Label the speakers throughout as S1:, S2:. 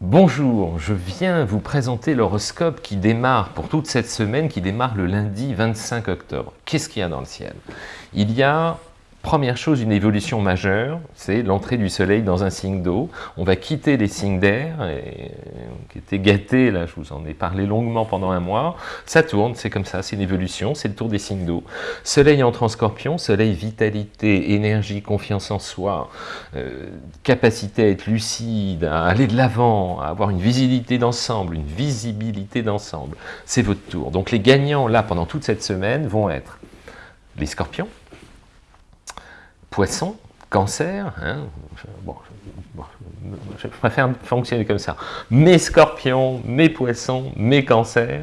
S1: Bonjour, je viens vous présenter l'horoscope qui démarre pour toute cette semaine, qui démarre le lundi 25 octobre. Qu'est-ce qu'il y a dans le ciel? Il y a Première chose, une évolution majeure, c'est l'entrée du soleil dans un signe d'eau. On va quitter les signes d'air, qui étaient gâtés, là je vous en ai parlé longuement pendant un mois. Ça tourne, c'est comme ça, c'est une évolution, c'est le tour des signes d'eau. Soleil entre en scorpion, soleil vitalité, énergie, confiance en soi, euh, capacité à être lucide, à aller de l'avant, à avoir une visibilité d'ensemble, une visibilité d'ensemble. C'est votre tour. Donc les gagnants là pendant toute cette semaine vont être les scorpions, poisson, cancer, hein, bon, je préfère fonctionner comme ça. Mes scorpions, mes poissons, mes cancers,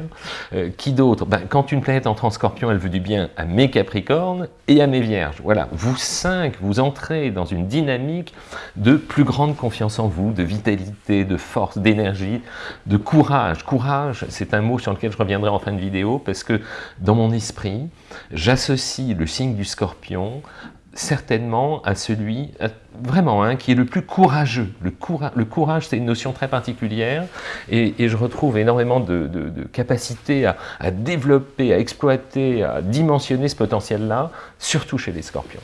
S1: euh, qui d'autre? Ben, Quand une planète entre en scorpion, elle veut du bien à mes capricornes et à mes vierges. Voilà, vous cinq, vous entrez dans une dynamique de plus grande confiance en vous, de vitalité, de force, d'énergie, de courage. Courage, c'est un mot sur lequel je reviendrai en fin de vidéo, parce que dans mon esprit, j'associe le signe du scorpion certainement à celui, vraiment, hein, qui est le plus courageux. Le, courage, c'est une notion très particulière, et, je retrouve énormément de, capacité à, développer, à exploiter, à dimensionner ce potentiel-là, surtout chez les scorpions.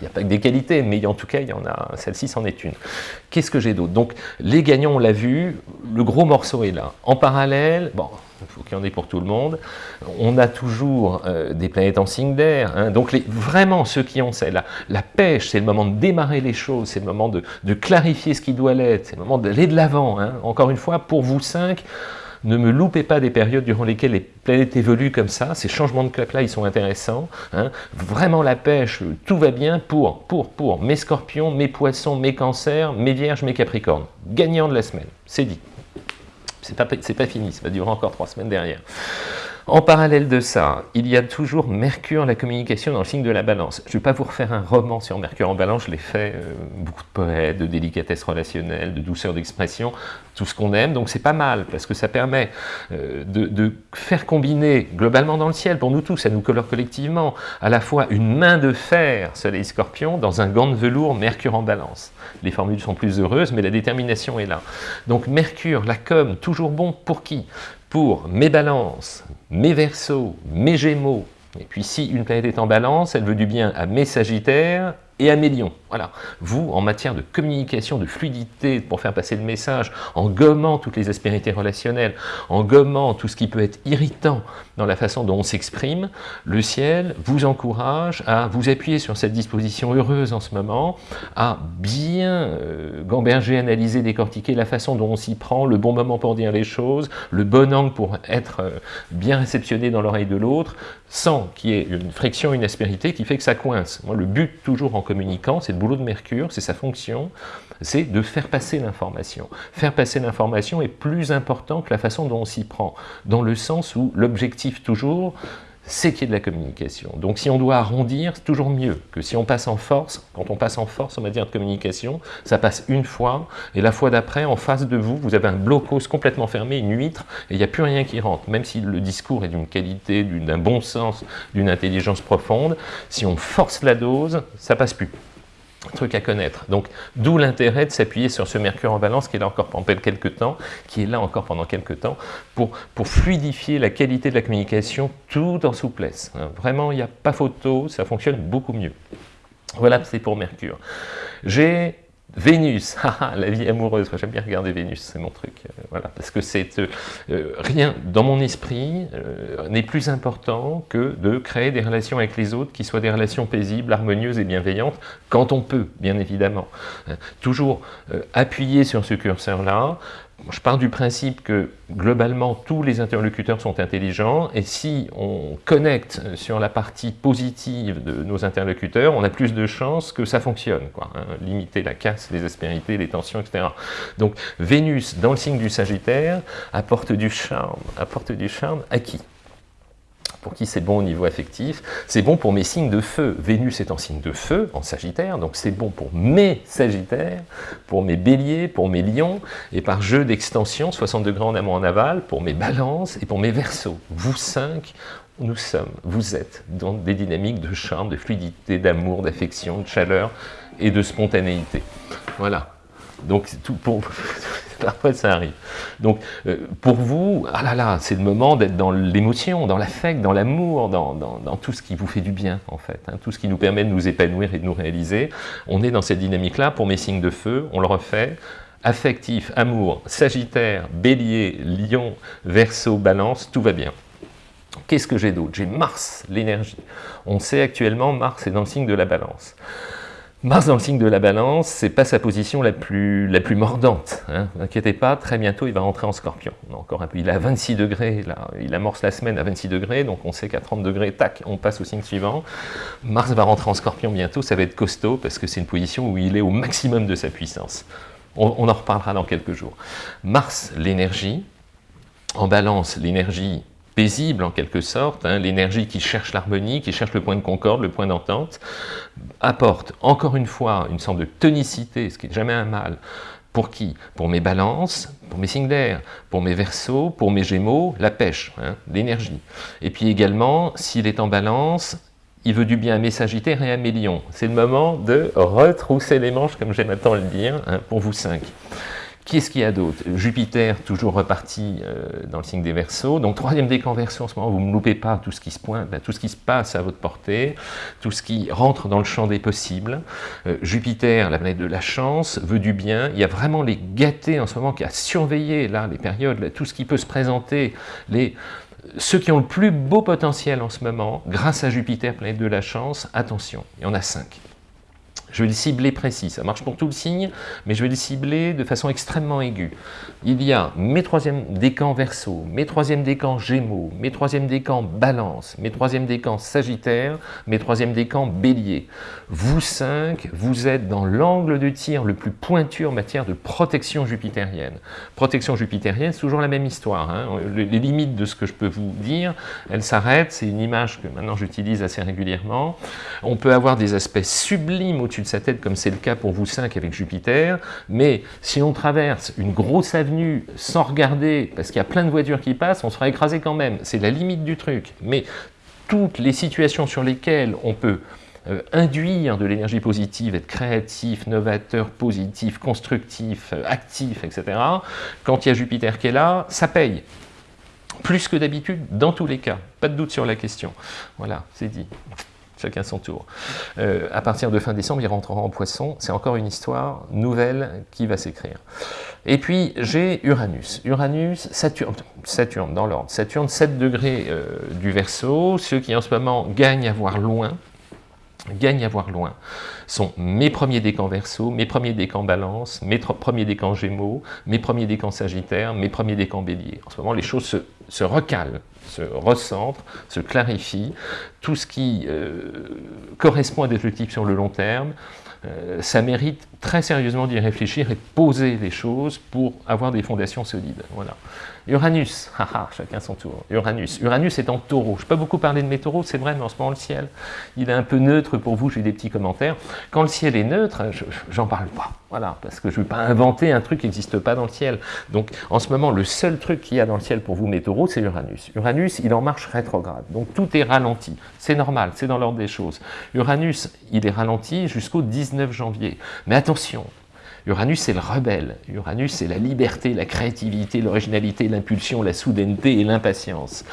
S1: Il n'y a pas que des qualités, mais en tout cas, il y en a, celle-ci c'en est une. Qu'est-ce que j'ai d'autre? Donc, les gagnants, on l'a vu, le gros morceau est là. En parallèle, bon, il faut qu'il y en ait pour tout le monde. On a toujours euh, des planètes en signe d'air. Hein. donc vraiment, ceux qui ont la, la pêche, c'est le moment de démarrer les choses, c'est le moment de, clarifier ce qui doit l'être, c'est le moment d'aller de l'avant. Hein. Encore une fois, pour vous cinq, ne me loupez pas des périodes durant lesquelles les planètes évoluent comme ça. Ces changements de clap-là, ils sont intéressants. Hein. Vraiment la pêche, tout va bien pour, pour, pour mes scorpions, mes poissons, mes cancers, mes vierges, mes capricornes. Gagnant de la semaine, c'est dit. C'est pas, pas fini, ça va durer encore trois semaines derrière. En parallèle de ça, il y a toujours Mercure, la communication dans le signe de la balance. Je ne vais pas vous refaire un roman sur Mercure en balance, je l'ai fait, euh, beaucoup de poètes, de délicatesse relationnelle, de douceur d'expression, tout ce qu'on aime, donc c'est pas mal, parce que ça permet euh, de, faire combiner globalement dans le ciel, pour nous tous, ça nous colore collectivement, à la fois une main de fer, soleil scorpion, dans un gant de velours, Mercure en balance. Les formules sont plus heureuses, mais la détermination est là. Donc Mercure, la com, toujours bon pour qui? Pour mes balances, mes versos, mes gémeaux, et puis si une planète est en balance, elle veut du bien à mes sagittaires et lions. Voilà. Vous, en matière de communication, de fluidité, pour faire passer le message, en gommant toutes les aspérités relationnelles, en gommant tout ce qui peut être irritant dans la façon dont on s'exprime, le ciel vous encourage à vous appuyer sur cette disposition heureuse en ce moment, à bien euh, gamberger, analyser, décortiquer la façon dont on s'y prend, le bon moment pour dire les choses, le bon angle pour être euh, bien réceptionné dans l'oreille de l'autre, sans qu'il y ait une friction, une aspérité qui fait que ça coince. Moi, le but, toujours en communiquant, c'est le boulot de Mercure, c'est sa fonction, c'est de faire passer l'information. Faire passer l'information est plus important que la façon dont on s'y prend, dans le sens où l'objectif toujours, c'est qu'il y ait de la communication. Donc si on doit arrondir, c'est toujours mieux que si on passe en force. Quand on passe en force en matière de communication, ça passe une fois, et la fois d'après, en face de vous, vous avez un blocos complètement fermé, une huître, et il n'y a plus rien qui rentre. Même si le discours est d'une qualité, d'un bon sens, d'une intelligence profonde, si on force la dose, ça passe plus truc à connaître. Donc, d'où l'intérêt de s'appuyer sur ce Mercure en balance qui est là encore pendant quelques temps, qui est là encore pendant quelques temps, pour, fluidifier la qualité de la communication tout en souplesse. Hein, vraiment, il n'y a pas photo, ça fonctionne beaucoup mieux. Voilà, c'est pour Mercure. J'ai Vénus, la vie amoureuse, j'aime bien regarder Vénus, c'est mon truc, euh, voilà, parce que c'est euh, euh, rien dans mon esprit n'est plus important que de créer des relations avec les autres qui soient des relations paisibles, harmonieuses et bienveillantes, quand on peut, bien évidemment. toujours appuyer sur ce curseur-là, je pars du principe que globalement tous les interlocuteurs sont intelligents et si on connecte sur la partie positive de nos interlocuteurs, on a plus de chances que ça fonctionne. Quoi, hein. limiter la casse, les aspérités, les tensions, etc. Donc Vénus dans le signe du Sagittaire apporte du charme. Apporte du charme à qui? Pour qui c'est bon au niveau affectif, c'est bon pour mes signes de feu. Vénus est en signe de feu, en Sagittaire, donc c'est bon pour mes Sagittaires, pour mes Béliers, pour mes Lions, et par jeu d'extension, 60 degrés en amont en aval, pour mes Balances et pour mes Verseaux. Vous cinq, nous sommes, vous êtes dans des dynamiques de charme, de fluidité, d'amour, d'affection, de chaleur et de spontanéité. Voilà. Donc, tout pour... parfois ça arrive. Donc, euh, pour vous, ah là là, c'est le moment d'être dans l'émotion, dans l'affect, dans l'amour, dans, tout ce qui vous fait du bien, en fait, hein, tout ce qui nous permet de nous épanouir et de nous réaliser. On est dans cette dynamique-là. Pour mes signes de feu, on le refait affectif, amour, sagittaire, bélier, lion, verso, balance, tout va bien. Qu'est-ce que j'ai d'autre? J'ai Mars, l'énergie. On sait actuellement, Mars est dans le signe de la balance. Mars dans le signe de la balance, c'est pas sa position la plus, la plus mordante. Hein. N'inquiétez pas, très bientôt il va rentrer en scorpion. Il est à 26 degrés, il amorce la semaine à 26 degrés, donc on sait qu'à 30 degrés, tac, on passe au signe suivant. Mars va rentrer en scorpion bientôt, ça va être costaud, parce que c'est une position où il est au maximum de sa puissance. On, en reparlera dans quelques jours. Mars, l'énergie. En balance, l'énergie paisible en quelque sorte, hein, l'énergie qui cherche l'harmonie, qui cherche le point de concorde, le point d'entente, apporte encore une fois une sorte de tonicité, ce qui n'est jamais un mal. Pour qui? Pour mes balances, pour mes signes d'air, pour mes versos, pour mes gémeaux, la pêche, hein, l'énergie. Et puis également, s'il est en balance, il veut du bien à mes Sagittaires et à mes Lions. C'est le moment de retrousser les manches, comme j'aime tant le dire, hein, pour vous cinq. Qu'est-ce qu'il y a d'autre? Jupiter, toujours reparti euh, dans le signe des Verseaux. Donc, troisième décan Verseau, en ce moment, vous ne loupez pas tout ce qui se pointe, ben, tout ce qui se passe à votre portée, tout ce qui rentre dans le champ des possibles. Euh, Jupiter, la planète de la chance, veut du bien. Il y a vraiment les gâtés en ce moment qui a surveillé là, les périodes, tout ce qui peut se présenter, ceux qui ont le plus beau potentiel en ce moment, grâce à Jupiter, planète de la chance, attention, il y en a cinq. Je vais le cibler précis, ça marche pour tout le signe, mais je vais le cibler de façon extrêmement aiguë. Il y a mes troisièmes décans verso, mes troisièmes décans gémeaux, mes troisièmes décans balance, mes troisièmes décans sagittaire, mes troisièmes décans bélier. Vous cinq, vous êtes dans l'angle de tir le plus pointu en matière de protection jupitérienne. Protection jupitérienne, c'est toujours la même histoire. Hein. Les limites de ce que je peux vous dire, elles s'arrêtent, c'est une image que maintenant j'utilise assez régulièrement. On peut avoir des aspects sublimes au sa tête, comme c'est le cas pour vous cinq avec Jupiter, mais si on traverse une grosse avenue sans regarder, parce qu'il y a plein de voitures qui passent, on sera écrasé quand même. C'est la limite du truc. Mais toutes les situations sur lesquelles on peut euh, induire de l'énergie positive, être créatif, novateur, positif, constructif, euh, actif, etc., quand il y a Jupiter qui est là, ça paye. Plus que d'habitude, dans tous les cas. Pas de doute sur la question. Voilà, c'est dit chacun son tour. Euh, à partir de fin décembre, il rentrera en poisson. C'est encore une histoire nouvelle qui va s'écrire. Et puis, j'ai Uranus. Uranus, Saturne, Saturne dans l'ordre. Saturne, 7 degrés euh, du Verseau. Ceux qui en ce moment gagnent à voir loin, gagnent à voir loin sont mes premiers décans verso, mes premiers décans balance, mes premiers décans gémeaux, mes premiers décans sagittaire, mes premiers décans bélier. En ce moment, les choses se, recalent, se recentrent, se clarifient. Tout ce qui euh, correspond à des objectifs sur le long terme, euh, ça mérite très sérieusement d'y réfléchir et poser les choses pour avoir des fondations solides. Voilà. Uranus, haha, chacun son tour. Uranus. Uranus est en taureau. Je n'ai pas beaucoup parlé de mes taureaux, c'est vrai, mais en ce moment, le ciel, il est un peu neutre pour vous, j'ai des petits commentaires. Quand le ciel est neutre, j'en parle pas. Voilà, parce que je ne vais pas inventer un truc qui n'existe pas dans le ciel. Donc, en ce moment, le seul truc qu'il y a dans le ciel pour vous, mes taureaux, c'est Uranus. Uranus, il en marche rétrograde. Donc, tout est ralenti. C'est normal, c'est dans l'ordre des choses. Uranus, il est ralenti jusqu'au 19 janvier. Mais attention, Uranus, c'est le rebelle. Uranus, c'est la liberté, la créativité, l'originalité, l'impulsion, la soudaineté et l'impatience.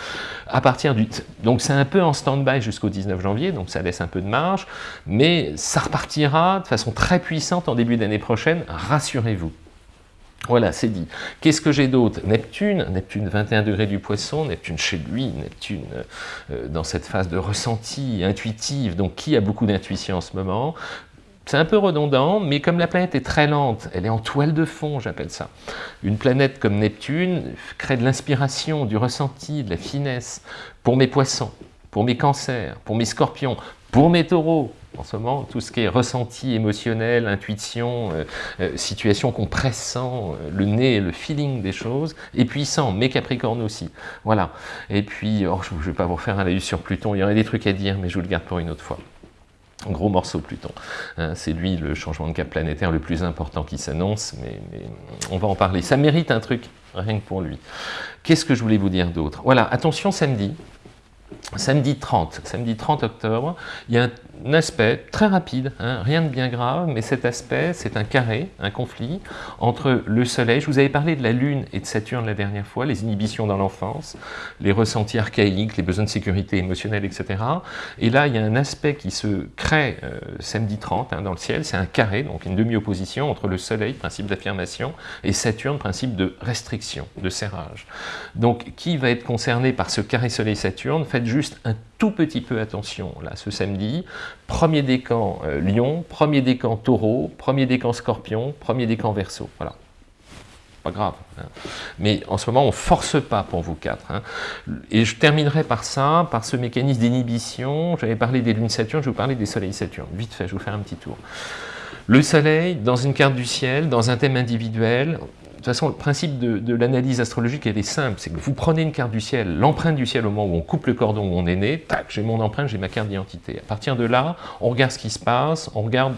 S1: À partir du... Donc c'est un peu en stand-by jusqu'au 19 janvier, donc ça laisse un peu de marge, mais ça repartira de façon très puissante en début d'année prochaine, rassurez-vous. Voilà, c'est dit. Qu'est-ce que j'ai d'autre? Neptune, Neptune 21 degrés du poisson, Neptune chez lui, Neptune euh, dans cette phase de ressenti intuitive, donc qui a beaucoup d'intuition en ce moment? C'est un peu redondant, mais comme la planète est très lente, elle est en toile de fond, j'appelle ça. Une planète comme Neptune crée de l'inspiration, du ressenti, de la finesse pour mes poissons, pour mes cancers, pour mes scorpions, pour mes taureaux. En ce moment, tout ce qui est ressenti émotionnel, intuition, euh, euh, situation qu'on pressent, euh, le nez, le feeling des choses, et puissant, mes capricornes aussi. Voilà. Et puis, oh, je ne vais pas vous faire un laïus sur Pluton, il y aurait des trucs à dire, mais je vous le garde pour une autre fois gros morceau Pluton. Hein, c'est lui le changement de cap planétaire le plus important qui s'annonce, mais, on va en parler. Ça mérite un truc, rien que pour lui. Qu'est-ce que je voulais vous dire d'autre? Voilà, attention samedi, samedi 30, samedi 30 octobre, il y a aspect très rapide, hein, rien de bien grave, mais cet aspect, c'est un carré, un conflit entre le Soleil, je vous avais parlé de la Lune et de Saturne la dernière fois, les inhibitions dans l'enfance, les ressentis archaïques, les besoins de sécurité émotionnelle, etc. Et là, il y a un aspect qui se crée euh, samedi 30 hein, dans le ciel, c'est un carré, donc une demi-opposition entre le Soleil, principe d'affirmation, et Saturne, principe de restriction, de serrage. Donc, qui va être concerné par ce carré Soleil-Saturne? Juste un tout petit peu attention, là, ce samedi. Premier décan euh, Lion, premier décan Taureau, premier décan Scorpion, premier décan Verseau. Voilà pas grave. Hein. Mais en ce moment, on ne force pas pour vous quatre. Hein. Et je terminerai par ça, par ce mécanisme d'inhibition. J'avais parlé des lunes Saturne, je vous parler des soleils Saturne. Vite fait, je vous faire un petit tour. Le soleil, dans une carte du ciel, dans un thème individuel, toute façon, le principe de, l'analyse astrologique, elle est simple, c'est que vous prenez une carte du ciel, l'empreinte du ciel au moment où on coupe le cordon où on est né, tac, j'ai mon empreinte, j'ai ma carte d'identité. À partir de là, on regarde ce qui se passe, on regarde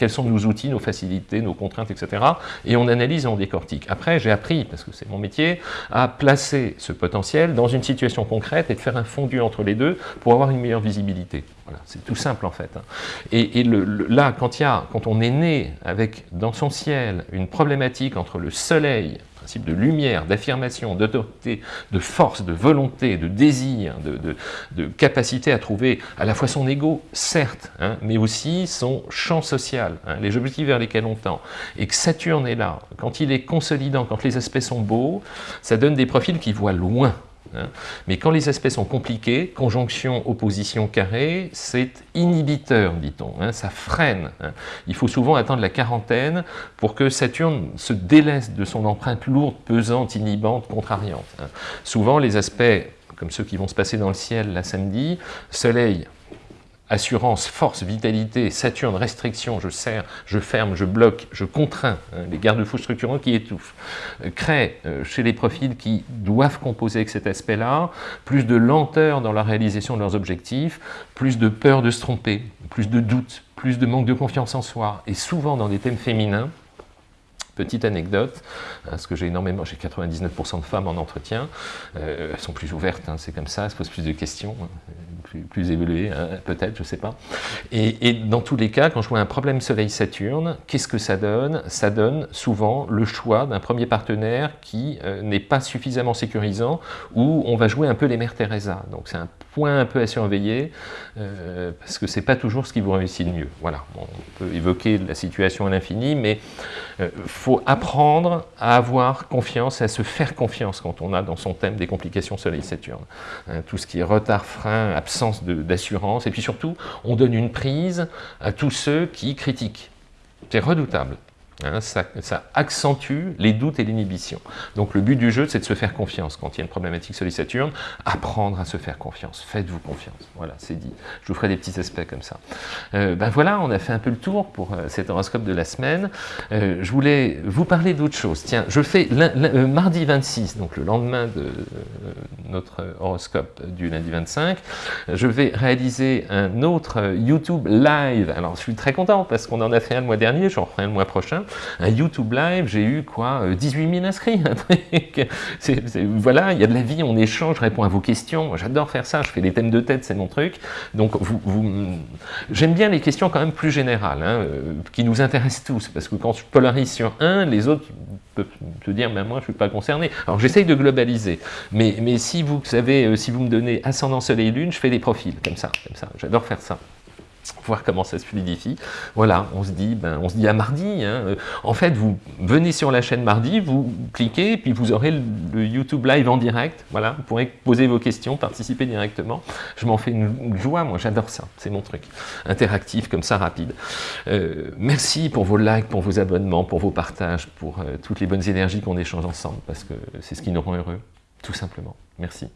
S1: quels sont nos outils, nos facilités, nos contraintes, etc. Et on analyse et on décortique. Après, j'ai appris, parce que c'est mon métier, à placer ce potentiel dans une situation concrète et de faire un fondu entre les deux pour avoir une meilleure visibilité. Voilà, c'est tout simple en fait. Hein. Et, là, quand, quand on est né avec dans son ciel une problématique entre le soleil principe de lumière, d'affirmation, d'autorité, de force, de volonté, de désir, de, capacité à trouver à la fois son ego, certes, hein, mais aussi son champ social, hein, les objectifs vers lesquels on tend. Et que Saturne est là, quand il est consolidant, quand les aspects sont beaux, ça donne des profils qui voient loin. Mais quand les aspects sont compliqués, conjonction, opposition, carré, c'est inhibiteur, dit-on, hein, ça freine. Hein. Il faut souvent attendre la quarantaine pour que Saturne se délaisse de son empreinte lourde, pesante, inhibante, contrariante. Souvent, les aspects, comme ceux qui vont se passer dans le ciel la samedi, Soleil, assurance, force, vitalité, Saturne, restriction, je serre, je ferme, je bloque, je contrains, hein, les garde-fous structurants qui étouffent, euh, créent euh, chez les profils qui doivent composer avec cet aspect-là, plus de lenteur dans la réalisation de leurs objectifs, plus de peur de se tromper, plus de doute, plus de manque de confiance en soi, et souvent dans des thèmes féminins, Petite anecdote, parce que j'ai énormément, j'ai 99% de femmes en entretien, euh, elles sont plus ouvertes, hein, c'est comme ça, elles se posent plus de questions, plus, évolué, hein, peut-être, je ne sais pas. Et, dans tous les cas, quand je vois un problème Soleil-Saturne, qu'est-ce que ça donne? Ça donne souvent le choix d'un premier partenaire qui euh, n'est pas suffisamment sécurisant, où on va jouer un peu les mères Teresa. Donc c'est un point un peu à surveiller, euh, parce que c'est pas toujours ce qui vous réussit le mieux. Voilà, on peut évoquer la situation à l'infini, mais il euh, faut apprendre à avoir confiance, à se faire confiance quand on a dans son thème des complications Soleil-Saturne. Hein, tout ce qui est retard, frein, absence d'assurance, et puis surtout, on donne une prise à tous ceux qui critiquent. C'est redoutable. Hein, ça, accentue les doutes et l'inhibition. Donc le but du jeu, c'est de se faire confiance. Quand il y a une problématique sur les apprendre à se faire confiance. Faites-vous confiance. Voilà, c'est dit. Je vous ferai des petits aspects comme ça. Euh, ben voilà, on a fait un peu le tour pour euh, cet horoscope de la semaine. Euh, je voulais vous parler d'autre chose. Tiens, je fais mardi 26, donc le lendemain de notre horoscope du lundi 25, je vais réaliser un autre YouTube live. Alors je suis très content parce qu'on en a fait un le mois dernier, j'en ferai un le mois prochain un YouTube live, j'ai eu quoi 18 euh, 000 inscrits, voilà, il y a de la vie, on échange, je réponds à vos questions, j'adore faire ça, je fais des thèmes de tête, c'est mon truc, donc j'aime bien les questions quand même plus générales, hein, euh, qui nous intéressent tous, parce que quand je polarise sur un, les autres peuvent se dire, mais moi je ne suis pas concerné, alors j'essaye de globaliser, mais, mais si vous savez, euh, si vous me donnez ascendant soleil lune, je fais des profils, comme ça, comme ça, j'adore faire ça voir comment ça se fluidifie. Voilà, on se dit, ben, on se dit à mardi. Hein. En fait, vous venez sur la chaîne mardi, vous cliquez, puis vous aurez le, YouTube live en direct. Voilà, vous pourrez poser vos questions, participer directement. Je m'en fais une, joie, moi, j'adore ça. C'est mon truc. Interactif, comme ça, rapide. Euh, merci pour vos likes, pour vos abonnements, pour vos partages, pour euh, toutes les bonnes énergies qu'on échange ensemble, parce que c'est ce qui nous rend heureux, tout simplement. Merci.